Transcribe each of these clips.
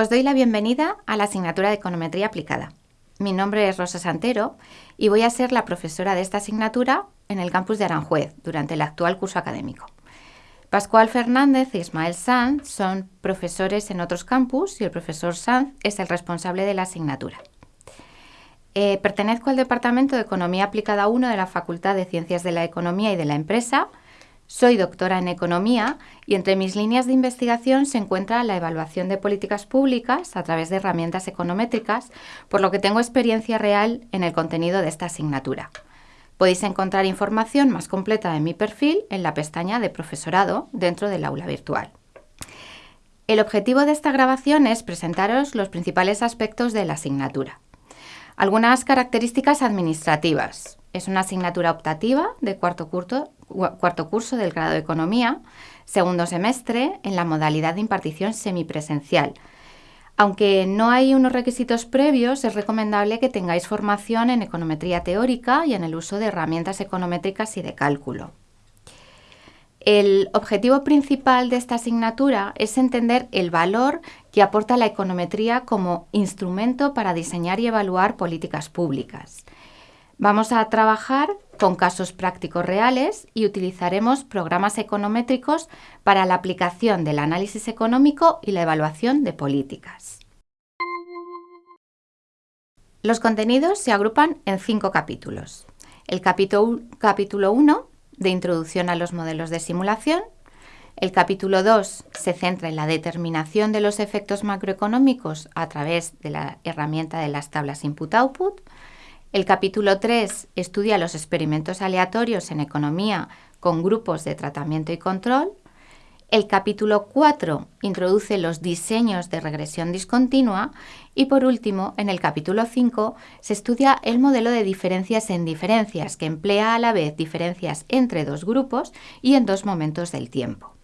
Os doy la bienvenida a la asignatura de Econometría Aplicada. Mi nombre es Rosa Santero y voy a ser la profesora de esta asignatura en el campus de Aranjuez durante el actual curso académico. Pascual Fernández e Ismael Sanz son profesores en otros campus y el profesor Sanz es el responsable de la asignatura. Eh, pertenezco al Departamento de Economía Aplicada 1 de la Facultad de Ciencias de la Economía y de la Empresa soy doctora en Economía y entre mis líneas de investigación se encuentra la evaluación de políticas públicas a través de herramientas econométricas, por lo que tengo experiencia real en el contenido de esta asignatura. Podéis encontrar información más completa de mi perfil en la pestaña de profesorado dentro del aula virtual. El objetivo de esta grabación es presentaros los principales aspectos de la asignatura. Algunas características administrativas. Es una asignatura optativa de cuarto curso, cuarto curso del grado de Economía, segundo semestre en la modalidad de impartición semipresencial. Aunque no hay unos requisitos previos, es recomendable que tengáis formación en econometría teórica y en el uso de herramientas econométricas y de cálculo. El objetivo principal de esta asignatura es entender el valor que aporta la econometría como instrumento para diseñar y evaluar políticas públicas. Vamos a trabajar con casos prácticos reales y utilizaremos programas econométricos para la aplicación del análisis económico y la evaluación de políticas. Los contenidos se agrupan en cinco capítulos. El capítulo 1 de introducción a los modelos de simulación. El capítulo 2 se centra en la determinación de los efectos macroeconómicos a través de la herramienta de las tablas input-output. El capítulo 3 estudia los experimentos aleatorios en economía con grupos de tratamiento y control. El capítulo 4 introduce los diseños de regresión discontinua y por último, en el capítulo 5 se estudia el modelo de diferencias en diferencias que emplea a la vez diferencias entre dos grupos y en dos momentos del tiempo.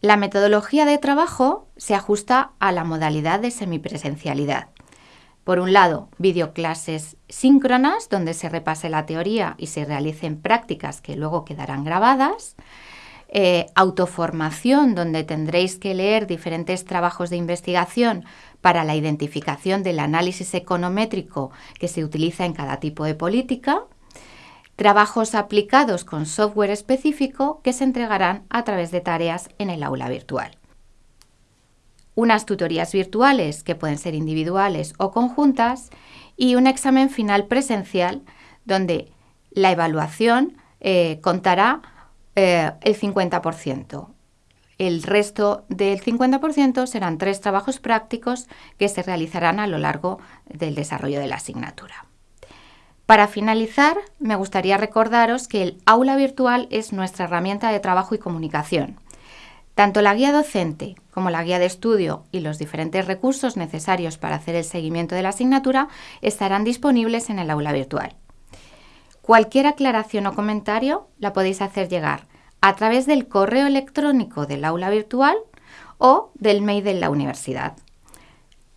La metodología de trabajo se ajusta a la modalidad de semipresencialidad. Por un lado, videoclases síncronas, donde se repase la teoría y se realicen prácticas que luego quedarán grabadas. Eh, autoformación, donde tendréis que leer diferentes trabajos de investigación para la identificación del análisis econométrico que se utiliza en cada tipo de política. Trabajos aplicados con software específico que se entregarán a través de tareas en el aula virtual unas tutorías virtuales que pueden ser individuales o conjuntas y un examen final presencial donde la evaluación eh, contará eh, el 50%. El resto del 50% serán tres trabajos prácticos que se realizarán a lo largo del desarrollo de la asignatura. Para finalizar, me gustaría recordaros que el aula virtual es nuestra herramienta de trabajo y comunicación tanto la guía docente como la guía de estudio y los diferentes recursos necesarios para hacer el seguimiento de la asignatura estarán disponibles en el aula virtual. Cualquier aclaración o comentario la podéis hacer llegar a través del correo electrónico del aula virtual o del mail de la universidad.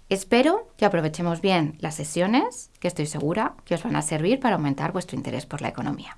Espero que aprovechemos bien las sesiones, que estoy segura que os van a servir para aumentar vuestro interés por la economía.